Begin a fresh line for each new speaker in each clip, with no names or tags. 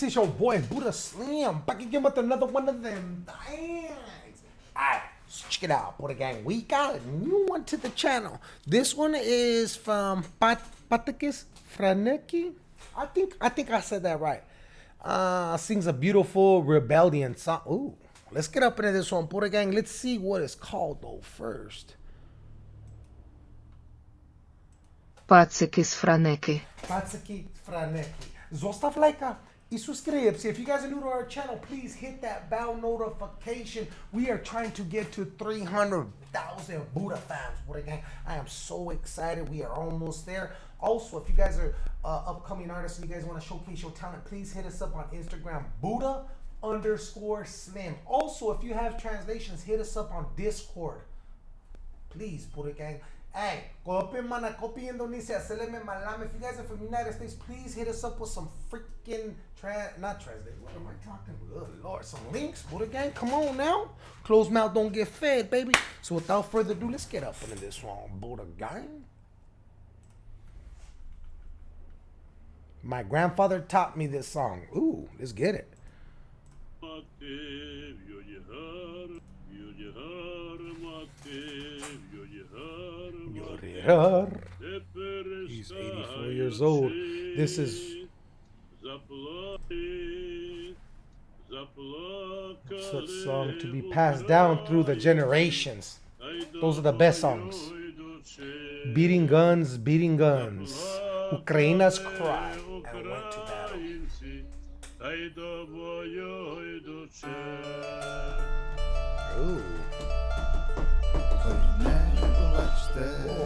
peeps? It's your boy Buddha Slim back again with another one of them things. Alright, so check it out, Buddha Gang. We got a new one to the channel. This one is from Pat Patakis Franecki. I think I think I said that right. Uh sings a beautiful rebellion song. Ooh, let's get up into this one, Buddha Gang. Let's see what it's called though first.
Paceki z Franeki.
Patsaki Franecki. Zostav lajka subscribe. If you guys are new to our channel, please hit that bell notification. We are trying to get to 300,000 Buddha fans. What Buddha gang, I am so excited. We are almost there. Also, if you guys are uh, upcoming artists and you guys want to showcase your talent, please hit us up on Instagram, Buddha underscore Slim. Also, if you have translations, hit us up on Discord. Please, Buddha gang. Hey, copy mana, copy Indonesia, seleme malam. If you guys are from United States, please hit us up with some freaking trans, not translate. What am I talking? Good lord, some links, Buddha gang. Come on now, closed mouth don't get fed, baby. So without further ado, let's get up into this one, Buddha gang. My grandfather taught me this song. Ooh, let's get it. He's 84 years old. This is such song to be passed down through the generations. Those are the best songs. Beating guns, beating guns. Ukraina's cry and went to battle.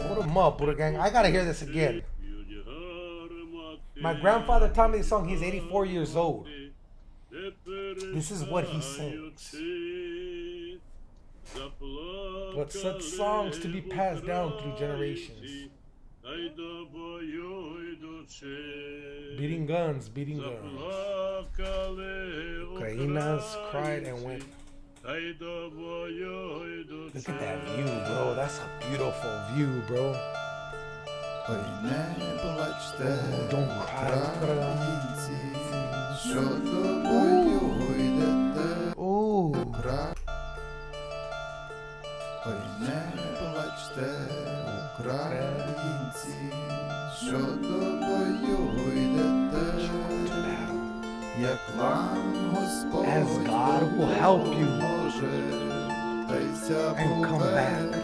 What a mud, Buddha gang. I gotta hear this again. My grandfather taught me this song. He's 84 years old. This is what he sings. But such songs to be passed down through generations. Beating guns, beating guns. Ukrainas cried and went. Look at that view, bro. That's a beautiful view, bro.
Ой, не плачте,
Don't cry,
українці, що тобою йдете
Ooh.
кра. Ой, не плачте, українці, що тобою йдете, як вам Господь
as God will help you and come back.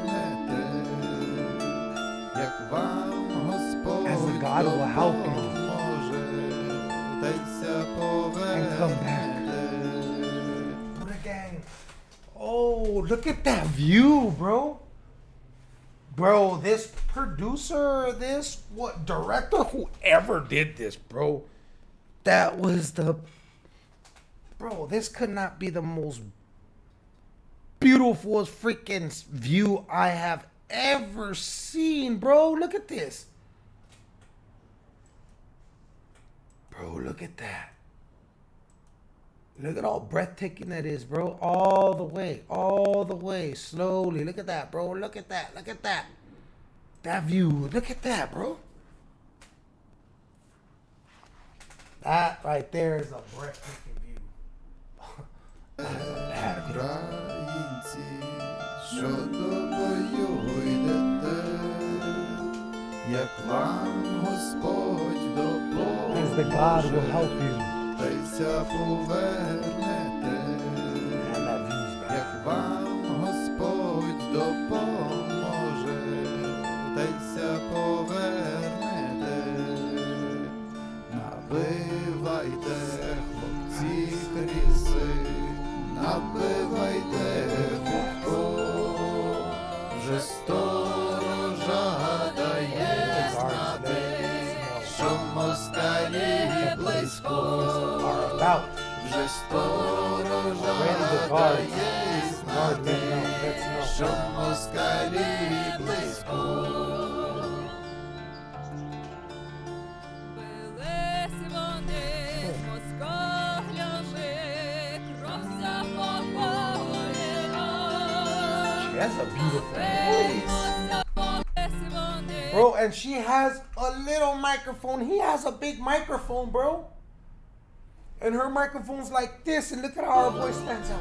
As God will help you and come back. A. Oh, look at that view, bro. Bro, this producer, this what director, whoever did this, bro. That was the bro. This could not be the most beautiful freaking view I have ever seen, bro. Look at this, bro. Look at that. Look at all breathtaking that is, bro. All the way, all the way, slowly. Look at that, bro. Look at that. Look at that. That view. Look at that, bro. That right there is a breathtaking view.
українці, що до бою йдете, як вам Господь допоможе, та й ся повернете, як вам.
She
has a beautiful voice. Bro, and she has a little microphone. He has a big microphone, bro. And her microphone's like this, and look at how her voice stands out.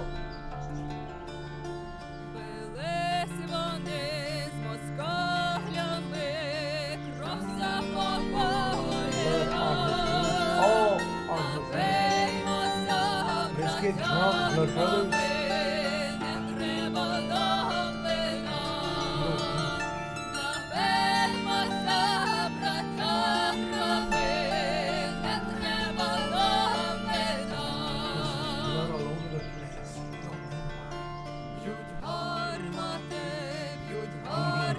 Oh, Let's get drunk, blood brothers.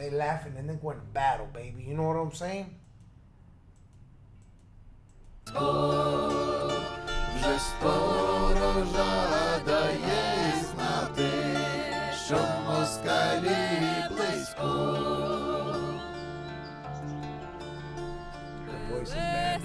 They laughing and then going to battle, baby. You know what I'm saying?
Вже сторожа дає знати, що москалі близько.
Her voice is bad,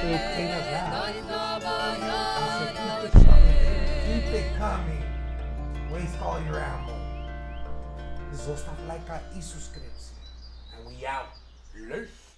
Keep it coming. Waste all your ammo. Zostaw lajka i subskrypcję. And we out. Luz.